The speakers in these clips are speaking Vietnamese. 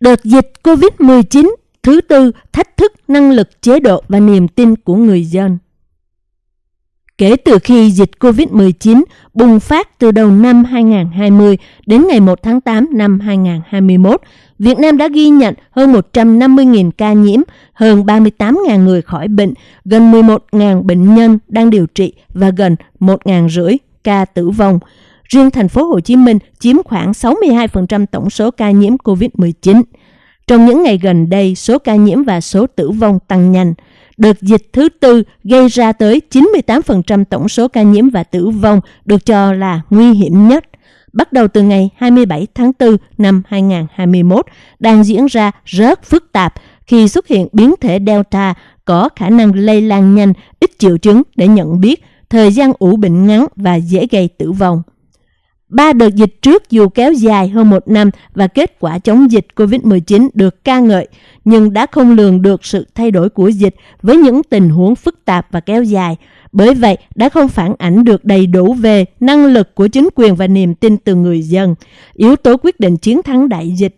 Đợt dịch COVID-19 thứ tư thách thức năng lực chế độ và niềm tin của người dân. Kể từ khi dịch COVID-19 bùng phát từ đầu năm 2020 đến ngày 1 tháng 8 năm 2021, Việt Nam đã ghi nhận hơn 150.000 ca nhiễm, hơn 38.000 người khỏi bệnh, gần 11.000 bệnh nhân đang điều trị và gần 1.500 ca tử vong. Riêng thành phố Hồ Chí Minh chiếm khoảng 62% tổng số ca nhiễm COVID-19. Trong những ngày gần đây, số ca nhiễm và số tử vong tăng nhanh. Đợt dịch thứ tư gây ra tới 98% tổng số ca nhiễm và tử vong được cho là nguy hiểm nhất. Bắt đầu từ ngày 27 tháng 4 năm 2021, đang diễn ra rất phức tạp khi xuất hiện biến thể Delta có khả năng lây lan nhanh, ít triệu chứng để nhận biết, thời gian ủ bệnh ngắn và dễ gây tử vong. Ba đợt dịch trước dù kéo dài hơn một năm và kết quả chống dịch COVID-19 được ca ngợi, nhưng đã không lường được sự thay đổi của dịch với những tình huống phức tạp và kéo dài. Bởi vậy, đã không phản ảnh được đầy đủ về năng lực của chính quyền và niềm tin từ người dân. Yếu tố quyết định chiến thắng đại dịch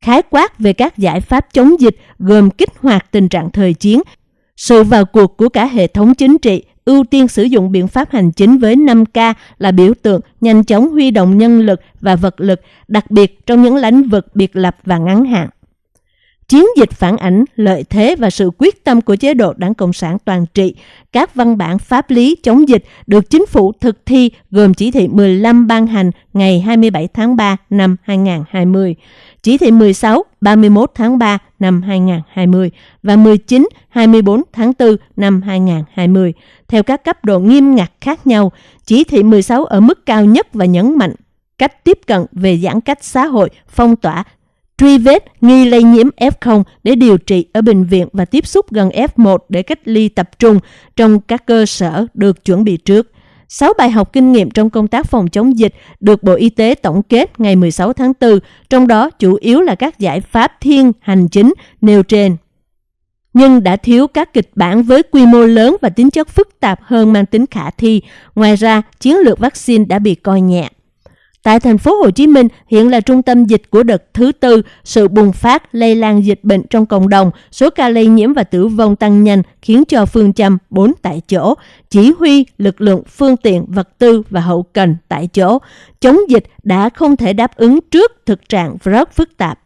khái quát về các giải pháp chống dịch gồm kích hoạt tình trạng thời chiến, sự vào cuộc của cả hệ thống chính trị ưu tiên sử dụng biện pháp hành chính với 5K là biểu tượng nhanh chóng huy động nhân lực và vật lực, đặc biệt trong những lĩnh vực biệt lập và ngắn hạn. Chiến dịch phản ảnh lợi thế và sự quyết tâm của chế độ Đảng Cộng sản toàn trị. Các văn bản pháp lý chống dịch được chính phủ thực thi gồm chỉ thị 15 ban hành ngày 27 tháng 3 năm 2020, chỉ thị 16 31 tháng 3 năm 2020 và 19 24 tháng 4 năm 2020 theo các cấp độ nghiêm ngặt khác nhau. Chỉ thị 16 ở mức cao nhất và nhấn mạnh cách tiếp cận về giãn cách xã hội, phong tỏa, truy vết nghi lây nhiễm F0 để điều trị ở bệnh viện và tiếp xúc gần F1 để cách ly tập trung trong các cơ sở được chuẩn bị trước. 6 bài học kinh nghiệm trong công tác phòng chống dịch được Bộ Y tế tổng kết ngày 16 tháng 4, trong đó chủ yếu là các giải pháp thiên hành chính nêu trên. Nhưng đã thiếu các kịch bản với quy mô lớn và tính chất phức tạp hơn mang tính khả thi. Ngoài ra, chiến lược vaccine đã bị coi nhẹ. Tại thành phố Hồ Chí Minh hiện là trung tâm dịch của đợt thứ tư, sự bùng phát lây lan dịch bệnh trong cộng đồng, số ca lây nhiễm và tử vong tăng nhanh khiến cho phương châm 4 tại chỗ, chỉ huy lực lượng phương tiện, vật tư và hậu cần tại chỗ, chống dịch đã không thể đáp ứng trước thực trạng rất phức tạp.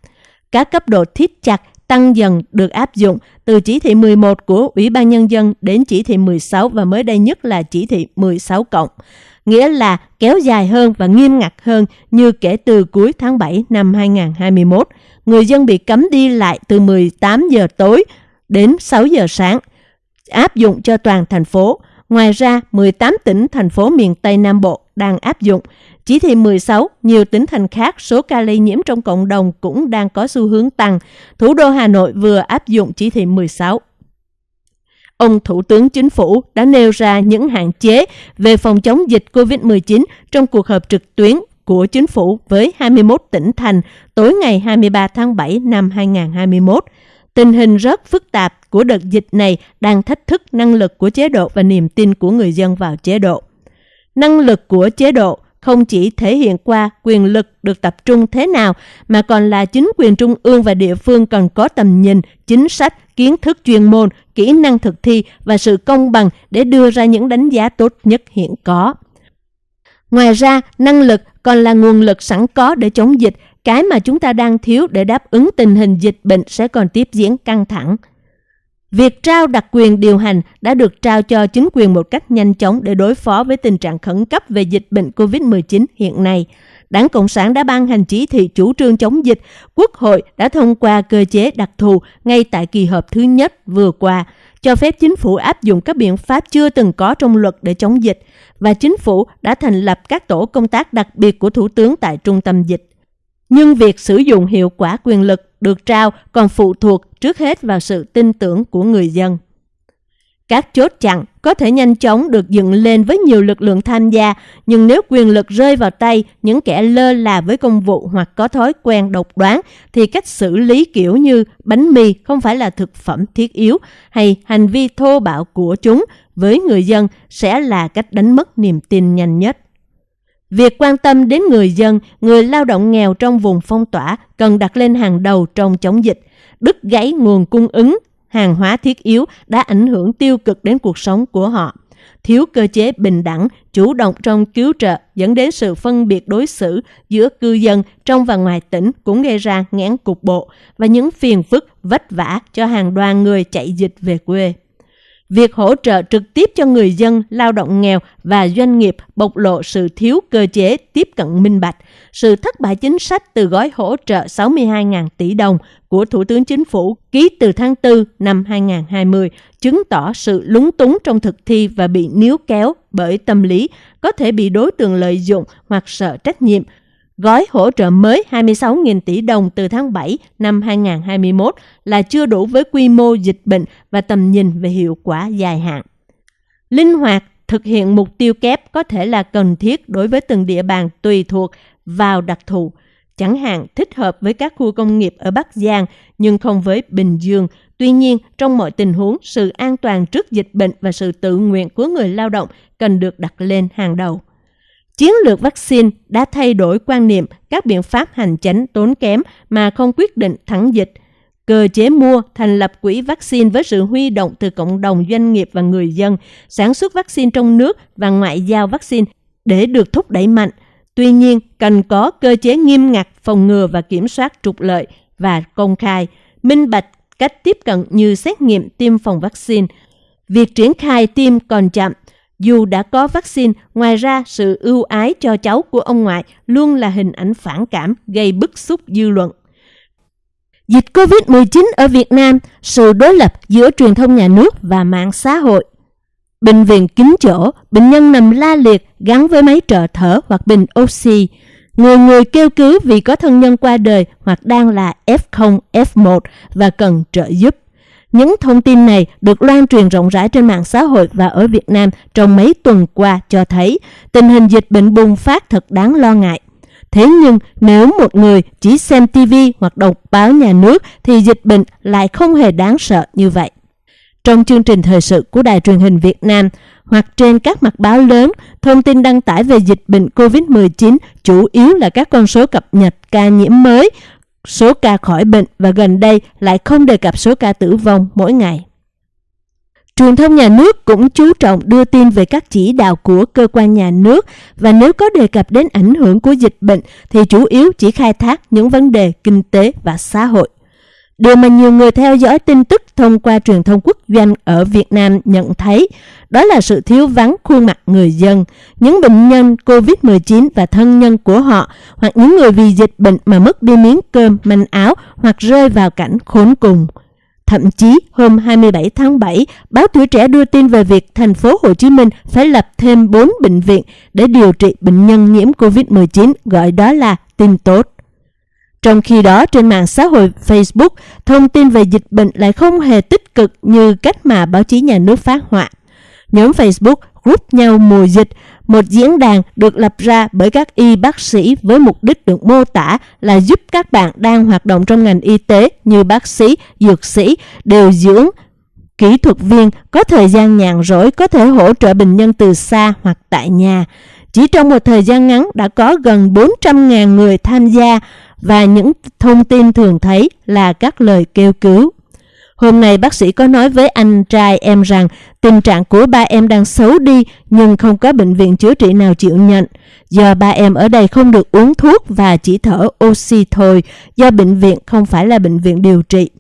Các cấp độ thiết chặt tăng dần được áp dụng từ chỉ thị 11 của Ủy ban Nhân dân đến chỉ thị 16 và mới đây nhất là chỉ thị 16 cộng nghĩa là kéo dài hơn và nghiêm ngặt hơn như kể từ cuối tháng 7 năm 2021. Người dân bị cấm đi lại từ 18 giờ tối đến 6 giờ sáng, áp dụng cho toàn thành phố. Ngoài ra, 18 tỉnh, thành phố miền Tây Nam Bộ đang áp dụng. Chỉ thị 16, nhiều tỉnh thành khác số ca lây nhiễm trong cộng đồng cũng đang có xu hướng tăng. Thủ đô Hà Nội vừa áp dụng chỉ thị 16 ông Thủ tướng Chính phủ đã nêu ra những hạn chế về phòng chống dịch COVID-19 trong cuộc họp trực tuyến của chính phủ với 21 tỉnh thành tối ngày 23 tháng 7 năm 2021. Tình hình rất phức tạp của đợt dịch này đang thách thức năng lực của chế độ và niềm tin của người dân vào chế độ. Năng lực của chế độ không chỉ thể hiện qua quyền lực được tập trung thế nào mà còn là chính quyền trung ương và địa phương cần có tầm nhìn, chính sách, kiến thức chuyên môn, kỹ năng thực thi và sự công bằng để đưa ra những đánh giá tốt nhất hiện có. Ngoài ra, năng lực còn là nguồn lực sẵn có để chống dịch, cái mà chúng ta đang thiếu để đáp ứng tình hình dịch bệnh sẽ còn tiếp diễn căng thẳng. Việc trao đặc quyền điều hành đã được trao cho chính quyền một cách nhanh chóng để đối phó với tình trạng khẩn cấp về dịch bệnh COVID-19 hiện nay. Đảng Cộng sản đã ban hành chỉ thị chủ trương chống dịch, Quốc hội đã thông qua cơ chế đặc thù ngay tại kỳ họp thứ nhất vừa qua, cho phép chính phủ áp dụng các biện pháp chưa từng có trong luật để chống dịch, và chính phủ đã thành lập các tổ công tác đặc biệt của Thủ tướng tại trung tâm dịch. Nhưng việc sử dụng hiệu quả quyền lực được trao còn phụ thuộc trước hết vào sự tin tưởng của người dân. Các chốt chặn có thể nhanh chóng được dựng lên với nhiều lực lượng tham gia, nhưng nếu quyền lực rơi vào tay những kẻ lơ là với công vụ hoặc có thói quen độc đoán, thì cách xử lý kiểu như bánh mì không phải là thực phẩm thiết yếu hay hành vi thô bạo của chúng với người dân sẽ là cách đánh mất niềm tin nhanh nhất. Việc quan tâm đến người dân, người lao động nghèo trong vùng phong tỏa cần đặt lên hàng đầu trong chống dịch. Đứt gãy nguồn cung ứng, hàng hóa thiết yếu đã ảnh hưởng tiêu cực đến cuộc sống của họ. Thiếu cơ chế bình đẳng, chủ động trong cứu trợ dẫn đến sự phân biệt đối xử giữa cư dân trong và ngoài tỉnh cũng gây ra ngán cục bộ và những phiền phức vất vả cho hàng đoàn người chạy dịch về quê. Việc hỗ trợ trực tiếp cho người dân, lao động nghèo và doanh nghiệp bộc lộ sự thiếu cơ chế tiếp cận minh bạch, sự thất bại chính sách từ gói hỗ trợ 62.000 tỷ đồng của Thủ tướng Chính phủ ký từ tháng 4 năm 2020 chứng tỏ sự lúng túng trong thực thi và bị níu kéo bởi tâm lý có thể bị đối tượng lợi dụng hoặc sợ trách nhiệm Gói hỗ trợ mới 26.000 tỷ đồng từ tháng 7 năm 2021 là chưa đủ với quy mô dịch bệnh và tầm nhìn về hiệu quả dài hạn. Linh hoạt thực hiện mục tiêu kép có thể là cần thiết đối với từng địa bàn tùy thuộc vào đặc thù, chẳng hạn thích hợp với các khu công nghiệp ở Bắc Giang nhưng không với Bình Dương. Tuy nhiên, trong mọi tình huống, sự an toàn trước dịch bệnh và sự tự nguyện của người lao động cần được đặt lên hàng đầu. Chiến lược vaccine đã thay đổi quan niệm các biện pháp hành chính tốn kém mà không quyết định thắng dịch. Cơ chế mua, thành lập quỹ vaccine với sự huy động từ cộng đồng doanh nghiệp và người dân, sản xuất vaccine trong nước và ngoại giao vaccine để được thúc đẩy mạnh. Tuy nhiên, cần có cơ chế nghiêm ngặt phòng ngừa và kiểm soát trục lợi và công khai, minh bạch cách tiếp cận như xét nghiệm tiêm phòng vaccine. Việc triển khai tiêm còn chậm dù đã có vaccine, ngoài ra sự ưu ái cho cháu của ông ngoại luôn là hình ảnh phản cảm gây bức xúc dư luận. Dịch COVID-19 ở Việt Nam, sự đối lập giữa truyền thông nhà nước và mạng xã hội. Bệnh viện kín chỗ, bệnh nhân nằm la liệt gắn với máy trợ thở hoặc bình oxy. Người người kêu cứu vì có thân nhân qua đời hoặc đang là F0, F1 và cần trợ giúp. Những thông tin này được loan truyền rộng rãi trên mạng xã hội và ở Việt Nam trong mấy tuần qua cho thấy tình hình dịch bệnh bùng phát thật đáng lo ngại. Thế nhưng nếu một người chỉ xem TV hoặc đọc báo nhà nước thì dịch bệnh lại không hề đáng sợ như vậy. Trong chương trình thời sự của Đài truyền hình Việt Nam hoặc trên các mặt báo lớn, thông tin đăng tải về dịch bệnh COVID-19 chủ yếu là các con số cập nhật ca nhiễm mới số ca khỏi bệnh và gần đây lại không đề cập số ca tử vong mỗi ngày. Truyền thông nhà nước cũng chú trọng đưa tin về các chỉ đạo của cơ quan nhà nước và nếu có đề cập đến ảnh hưởng của dịch bệnh thì chủ yếu chỉ khai thác những vấn đề kinh tế và xã hội. Điều mà nhiều người theo dõi tin tức thông qua truyền thông quốc doanh ở Việt Nam nhận thấy đó là sự thiếu vắng khuôn mặt người dân, những bệnh nhân COVID-19 và thân nhân của họ hoặc những người vì dịch bệnh mà mất đi miếng cơm, manh áo hoặc rơi vào cảnh khốn cùng. Thậm chí hôm 27 tháng 7, báo Tuổi Trẻ đưa tin về việc thành phố Hồ Chí Minh phải lập thêm 4 bệnh viện để điều trị bệnh nhân nhiễm COVID-19, gọi đó là tin tốt. Trong khi đó, trên mạng xã hội Facebook, thông tin về dịch bệnh lại không hề tích cực như cách mà báo chí nhà nước phát họa. Nhóm Facebook group nhau mùa dịch, một diễn đàn được lập ra bởi các y bác sĩ với mục đích được mô tả là giúp các bạn đang hoạt động trong ngành y tế như bác sĩ, dược sĩ, điều dưỡng, kỹ thuật viên có thời gian nhàn rỗi có thể hỗ trợ bệnh nhân từ xa hoặc tại nhà. Chỉ trong một thời gian ngắn đã có gần 400.000 người tham gia và những thông tin thường thấy là các lời kêu cứu. Hôm nay bác sĩ có nói với anh trai em rằng tình trạng của ba em đang xấu đi nhưng không có bệnh viện chữa trị nào chịu nhận. Do ba em ở đây không được uống thuốc và chỉ thở oxy thôi do bệnh viện không phải là bệnh viện điều trị.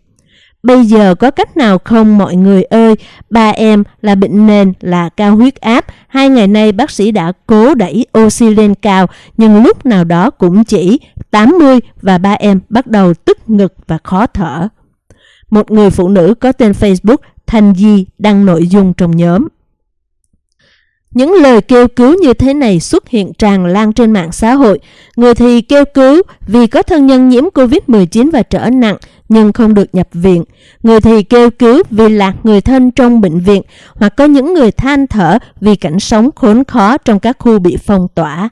Bây giờ có cách nào không mọi người ơi, ba em là bệnh nền là cao huyết áp, hai ngày nay bác sĩ đã cố đẩy oxy lên cao, nhưng lúc nào đó cũng chỉ 80 và ba em bắt đầu tức ngực và khó thở. Một người phụ nữ có tên Facebook Thanh Di đăng nội dung trong nhóm. Những lời kêu cứu như thế này xuất hiện tràn lan trên mạng xã hội. Người thì kêu cứu vì có thân nhân nhiễm COVID-19 và trở nặng nhưng không được nhập viện. Người thì kêu cứu vì lạc người thân trong bệnh viện hoặc có những người than thở vì cảnh sống khốn khó trong các khu bị phong tỏa.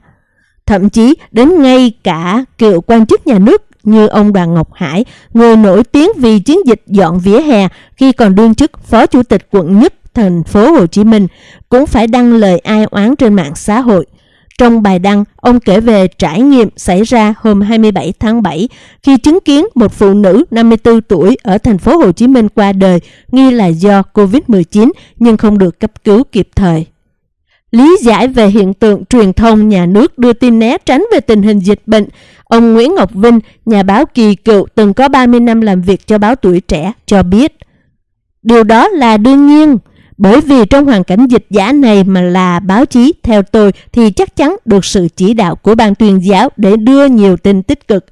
Thậm chí đến ngay cả cựu quan chức nhà nước như ông Đoàn Ngọc Hải, người nổi tiếng vì chiến dịch dọn vỉa hè khi còn đương chức phó chủ tịch quận nhất thành phố Hồ Chí Minh, cũng phải đăng lời ai oán trên mạng xã hội. Trong bài đăng, ông kể về trải nghiệm xảy ra hôm 27 tháng 7 khi chứng kiến một phụ nữ 54 tuổi ở thành phố Hồ Chí Minh qua đời nghi là do COVID-19 nhưng không được cấp cứu kịp thời. Lý giải về hiện tượng truyền thông nhà nước đưa tin né tránh về tình hình dịch bệnh, ông Nguyễn Ngọc Vinh, nhà báo kỳ cựu từng có 30 năm làm việc cho báo tuổi trẻ, cho biết. Điều đó là đương nhiên, bởi vì trong hoàn cảnh dịch giả này mà là báo chí, theo tôi thì chắc chắn được sự chỉ đạo của ban tuyên giáo để đưa nhiều tin tích cực.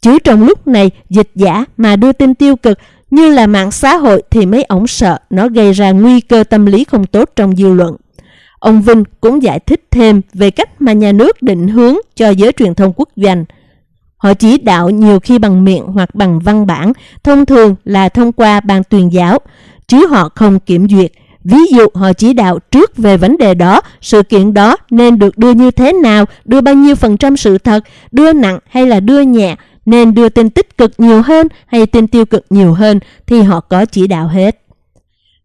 Chứ trong lúc này dịch giả mà đưa tin tiêu cực như là mạng xã hội thì mấy ổng sợ nó gây ra nguy cơ tâm lý không tốt trong dư luận. Ông Vinh cũng giải thích thêm về cách mà nhà nước định hướng cho giới truyền thông quốc doanh. Họ chỉ đạo nhiều khi bằng miệng hoặc bằng văn bản, thông thường là thông qua ban tuyên giáo, chứ họ không kiểm duyệt. Ví dụ họ chỉ đạo trước về vấn đề đó, sự kiện đó nên được đưa như thế nào, đưa bao nhiêu phần trăm sự thật, đưa nặng hay là đưa nhẹ, nên đưa tin tích cực nhiều hơn hay tin tiêu cực nhiều hơn thì họ có chỉ đạo hết.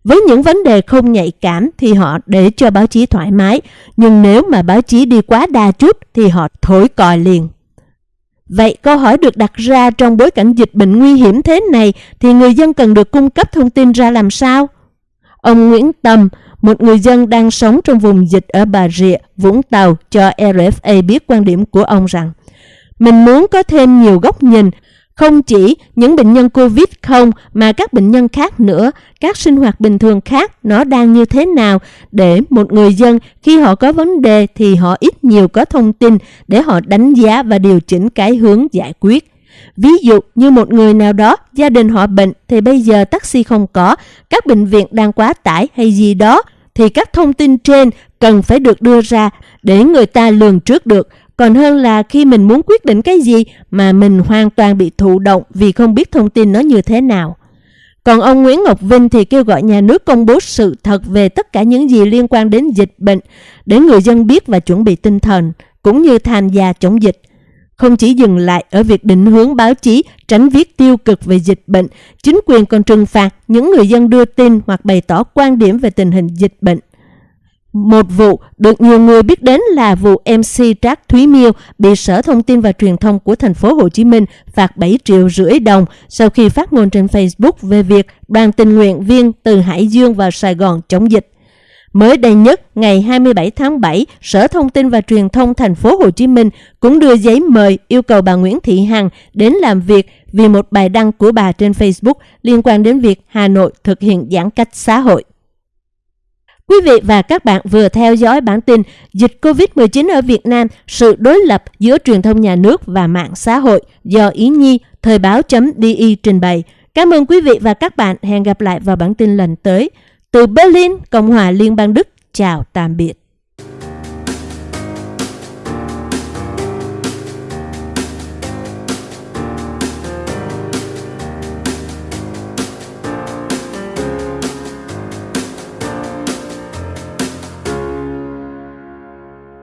Với những vấn đề không nhạy cảm thì họ để cho báo chí thoải mái, nhưng nếu mà báo chí đi quá đa chút thì họ thổi còi liền. Vậy câu hỏi được đặt ra trong bối cảnh dịch bệnh nguy hiểm thế này thì người dân cần được cung cấp thông tin ra làm sao? Ông Nguyễn Tâm, một người dân đang sống trong vùng dịch ở Bà Rịa, Vũng Tàu cho RFA biết quan điểm của ông rằng mình muốn có thêm nhiều góc nhìn không chỉ những bệnh nhân Covid không mà các bệnh nhân khác nữa, các sinh hoạt bình thường khác nó đang như thế nào để một người dân khi họ có vấn đề thì họ ít nhiều có thông tin để họ đánh giá và điều chỉnh cái hướng giải quyết. Ví dụ như một người nào đó, gia đình họ bệnh thì bây giờ taxi không có, các bệnh viện đang quá tải hay gì đó, thì các thông tin trên cần phải được đưa ra để người ta lường trước được còn hơn là khi mình muốn quyết định cái gì mà mình hoàn toàn bị thụ động vì không biết thông tin nó như thế nào. Còn ông Nguyễn Ngọc Vinh thì kêu gọi nhà nước công bố sự thật về tất cả những gì liên quan đến dịch bệnh để người dân biết và chuẩn bị tinh thần, cũng như tham gia chống dịch. Không chỉ dừng lại ở việc định hướng báo chí tránh viết tiêu cực về dịch bệnh, chính quyền còn trừng phạt những người dân đưa tin hoặc bày tỏ quan điểm về tình hình dịch bệnh. Một vụ được nhiều người biết đến là vụ MC Trác Thúy Miêu bị Sở Thông tin và Truyền thông của thành phố Hồ Chí Minh phạt 7 triệu rưỡi đồng sau khi phát ngôn trên Facebook về việc đoàn tình nguyện viên từ Hải Dương vào Sài Gòn chống dịch. Mới đây nhất, ngày 27 tháng 7, Sở Thông tin và Truyền thông thành phố Hồ Chí Minh cũng đưa giấy mời yêu cầu bà Nguyễn Thị Hằng đến làm việc vì một bài đăng của bà trên Facebook liên quan đến việc Hà Nội thực hiện giãn cách xã hội. Quý vị và các bạn vừa theo dõi bản tin Dịch COVID-19 ở Việt Nam, sự đối lập giữa truyền thông nhà nước và mạng xã hội do Ý Nhi, Thời báo.di trình bày. Cảm ơn quý vị và các bạn. Hẹn gặp lại vào bản tin lần tới. Từ Berlin, Cộng hòa Liên bang Đức, chào tạm biệt.